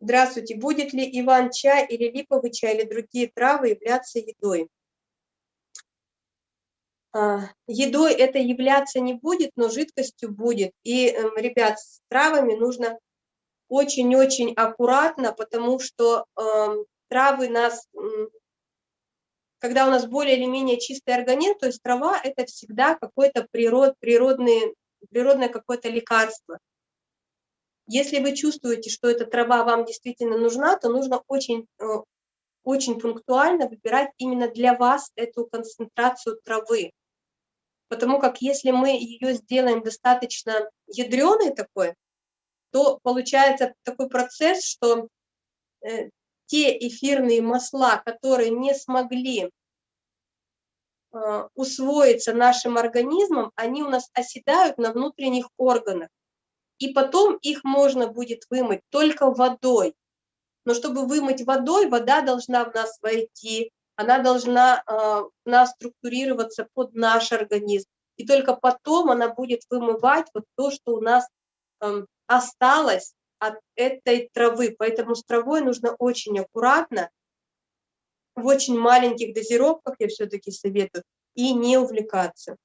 Здравствуйте. Будет ли иван-чай или липовый чай или другие травы являться едой? А, едой это являться не будет, но жидкостью будет. И, эм, ребят, с травами нужно очень-очень аккуратно, потому что э, травы нас, когда у нас более или менее чистый организм, то есть трава – это всегда какое-то природ, природное какое-то лекарство. Если вы чувствуете, что эта трава вам действительно нужна, то нужно очень, э, очень пунктуально выбирать именно для вас эту концентрацию травы. Потому как если мы ее сделаем достаточно ядреной такой, то получается такой процесс, что э, те эфирные масла, которые не смогли э, усвоиться нашим организмом, они у нас оседают на внутренних органах. И потом их можно будет вымыть только водой. Но чтобы вымыть водой, вода должна в нас войти, она должна э, нас структурироваться под наш организм. И только потом она будет вымывать вот то, что у нас эм, осталось от этой травы. Поэтому с травой нужно очень аккуратно, в очень маленьких дозировках я все-таки советую, и не увлекаться.